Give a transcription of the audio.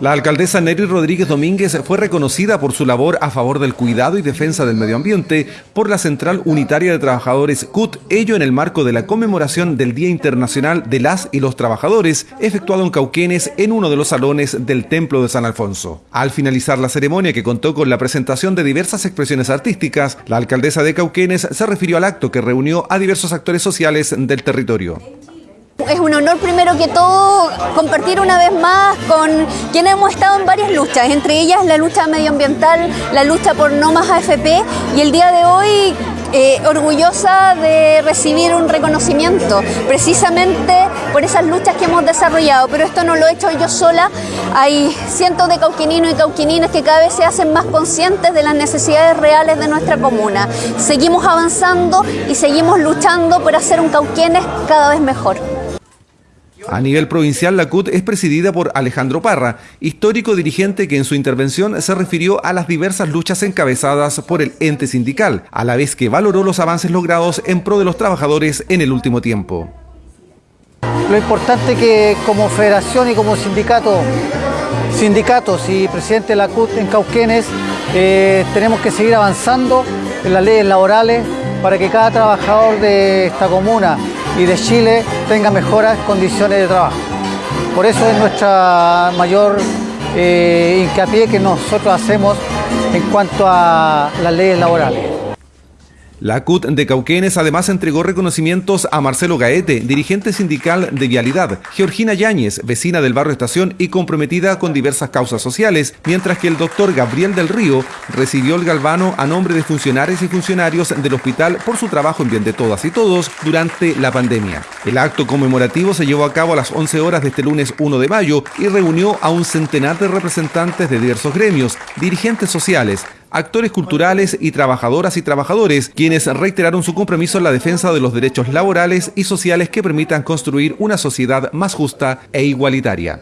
La alcaldesa Neri Rodríguez Domínguez fue reconocida por su labor a favor del cuidado y defensa del medio ambiente por la Central Unitaria de Trabajadores CUT, ello en el marco de la conmemoración del Día Internacional de las y los Trabajadores, efectuado en Cauquenes en uno de los salones del Templo de San Alfonso. Al finalizar la ceremonia que contó con la presentación de diversas expresiones artísticas, la alcaldesa de Cauquenes se refirió al acto que reunió a diversos actores sociales del territorio. Es un honor primero que todo compartir una vez más con quienes hemos estado en varias luchas, entre ellas la lucha medioambiental, la lucha por no más AFP y el día de hoy eh, orgullosa de recibir un reconocimiento precisamente por esas luchas que hemos desarrollado, pero esto no lo he hecho yo sola, hay cientos de cauquininos y cauquininas que cada vez se hacen más conscientes de las necesidades reales de nuestra comuna. Seguimos avanzando y seguimos luchando por hacer un Cauquenes cada vez mejor. A nivel provincial, la CUT es presidida por Alejandro Parra, histórico dirigente que en su intervención se refirió a las diversas luchas encabezadas por el ente sindical, a la vez que valoró los avances logrados en pro de los trabajadores en el último tiempo. Lo importante que como federación y como sindicato, sindicatos y presidente de la CUT en Cauquenes, eh, tenemos que seguir avanzando en las leyes laborales para que cada trabajador de esta comuna y de Chile tenga mejores condiciones de trabajo. Por eso es nuestra mayor eh, hincapié que nosotros hacemos en cuanto a las leyes laborales. La CUT de Cauquenes además entregó reconocimientos a Marcelo Gaete, dirigente sindical de Vialidad, Georgina Yáñez, vecina del barrio Estación y comprometida con diversas causas sociales, mientras que el doctor Gabriel del Río recibió el galvano a nombre de funcionarios y funcionarios del hospital por su trabajo en bien de todas y todos durante la pandemia. El acto conmemorativo se llevó a cabo a las 11 horas de este lunes 1 de mayo y reunió a un centenar de representantes de diversos gremios, dirigentes sociales, actores culturales y trabajadoras y trabajadores, quienes reiteraron su compromiso en la defensa de los derechos laborales y sociales que permitan construir una sociedad más justa e igualitaria.